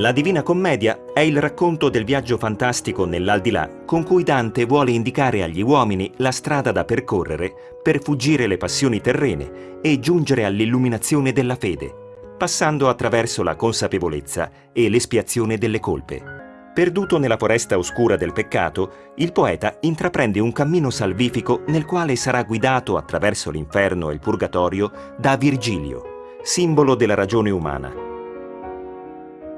La Divina Commedia è il racconto del viaggio fantastico nell'aldilà con cui Dante vuole indicare agli uomini la strada da percorrere per fuggire le passioni terrene e giungere all'illuminazione della fede, passando attraverso la consapevolezza e l'espiazione delle colpe. Perduto nella foresta oscura del peccato, il poeta intraprende un cammino salvifico nel quale sarà guidato attraverso l'inferno e il purgatorio da Virgilio, simbolo della ragione umana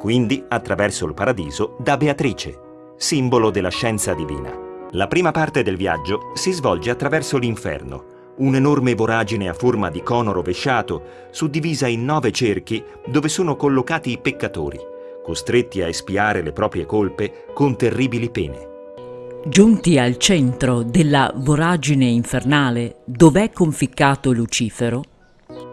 quindi attraverso il paradiso da Beatrice, simbolo della scienza divina. La prima parte del viaggio si svolge attraverso l'inferno, un'enorme voragine a forma di cono rovesciato, suddivisa in nove cerchi dove sono collocati i peccatori, costretti a espiare le proprie colpe con terribili pene. Giunti al centro della voragine infernale dove è conficcato Lucifero,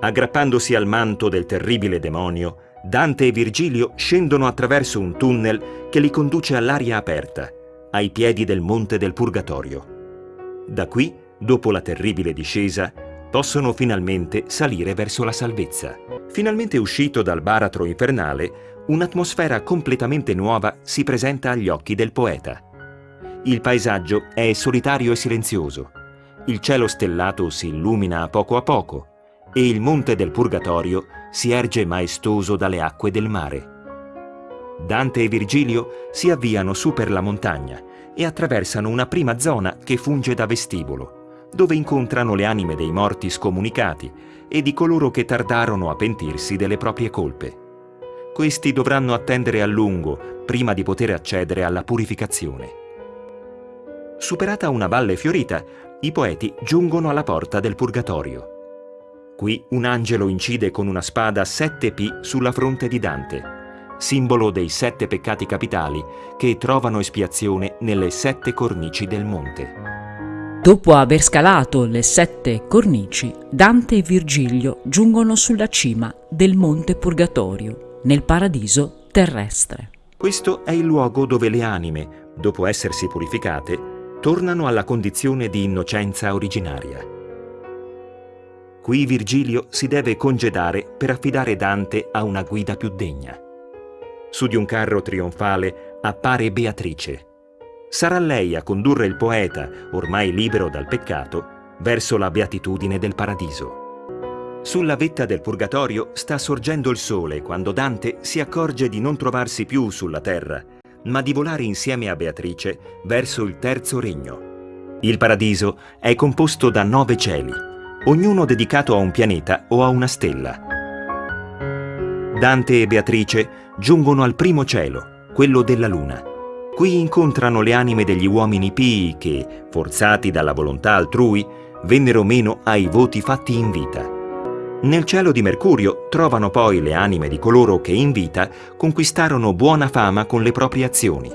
aggrappandosi al manto del terribile demonio, Dante e Virgilio scendono attraverso un tunnel che li conduce all'aria aperta, ai piedi del Monte del Purgatorio. Da qui, dopo la terribile discesa, possono finalmente salire verso la salvezza. Finalmente uscito dal baratro infernale, un'atmosfera completamente nuova si presenta agli occhi del poeta. Il paesaggio è solitario e silenzioso. Il cielo stellato si illumina a poco a poco e il monte del Purgatorio si erge maestoso dalle acque del mare. Dante e Virgilio si avviano su per la montagna e attraversano una prima zona che funge da vestibolo, dove incontrano le anime dei morti scomunicati e di coloro che tardarono a pentirsi delle proprie colpe. Questi dovranno attendere a lungo prima di poter accedere alla purificazione. Superata una valle fiorita, i poeti giungono alla porta del Purgatorio. Qui un angelo incide con una spada sette P sulla fronte di Dante, simbolo dei sette peccati capitali che trovano espiazione nelle sette cornici del monte. Dopo aver scalato le sette cornici, Dante e Virgilio giungono sulla cima del Monte Purgatorio, nel paradiso terrestre. Questo è il luogo dove le anime, dopo essersi purificate, tornano alla condizione di innocenza originaria. Qui Virgilio si deve congedare per affidare Dante a una guida più degna. Su di un carro trionfale appare Beatrice. Sarà lei a condurre il poeta, ormai libero dal peccato, verso la beatitudine del paradiso. Sulla vetta del purgatorio sta sorgendo il sole quando Dante si accorge di non trovarsi più sulla terra, ma di volare insieme a Beatrice verso il terzo regno. Il paradiso è composto da nove cieli, ognuno dedicato a un pianeta o a una stella. Dante e Beatrice giungono al primo cielo, quello della Luna. Qui incontrano le anime degli uomini pii che, forzati dalla volontà altrui, vennero meno ai voti fatti in vita. Nel cielo di Mercurio trovano poi le anime di coloro che in vita conquistarono buona fama con le proprie azioni.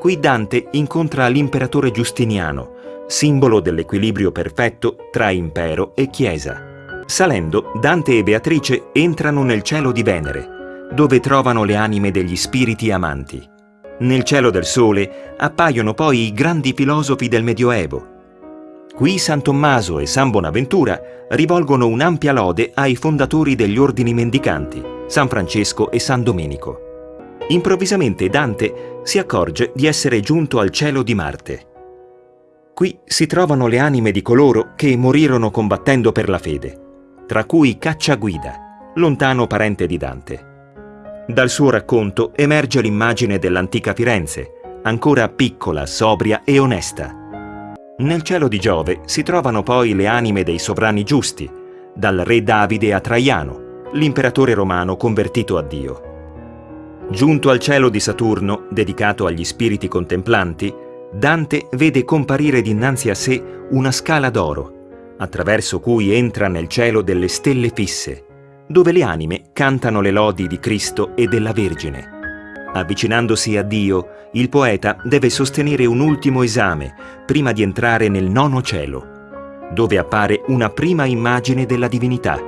Qui Dante incontra l'imperatore Giustiniano, simbolo dell'equilibrio perfetto tra impero e chiesa. Salendo, Dante e Beatrice entrano nel cielo di Venere, dove trovano le anime degli spiriti amanti. Nel cielo del sole appaiono poi i grandi filosofi del Medioevo. Qui San Tommaso e San Bonaventura rivolgono un'ampia lode ai fondatori degli ordini mendicanti, San Francesco e San Domenico. Improvvisamente Dante si accorge di essere giunto al cielo di Marte. Qui si trovano le anime di coloro che morirono combattendo per la fede, tra cui Cacciaguida, lontano parente di Dante. Dal suo racconto emerge l'immagine dell'antica Firenze, ancora piccola, sobria e onesta. Nel cielo di Giove si trovano poi le anime dei sovrani giusti, dal re Davide a Traiano, l'imperatore romano convertito a Dio. Giunto al cielo di Saturno, dedicato agli spiriti contemplanti, Dante vede comparire dinanzi a sé una scala d'oro, attraverso cui entra nel cielo delle stelle fisse, dove le anime cantano le lodi di Cristo e della Vergine. Avvicinandosi a Dio, il poeta deve sostenere un ultimo esame prima di entrare nel nono cielo, dove appare una prima immagine della divinità,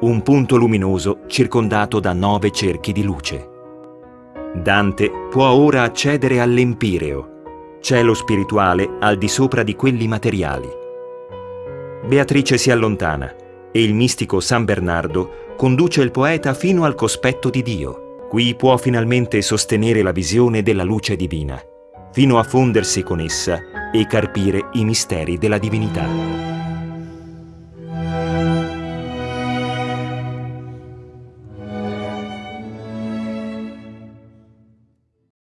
un punto luminoso circondato da nove cerchi di luce. Dante può ora accedere all'Empireo, cielo spirituale al di sopra di quelli materiali. Beatrice si allontana e il mistico San Bernardo conduce il poeta fino al cospetto di Dio. Qui può finalmente sostenere la visione della luce divina, fino a fondersi con essa e carpire i misteri della divinità.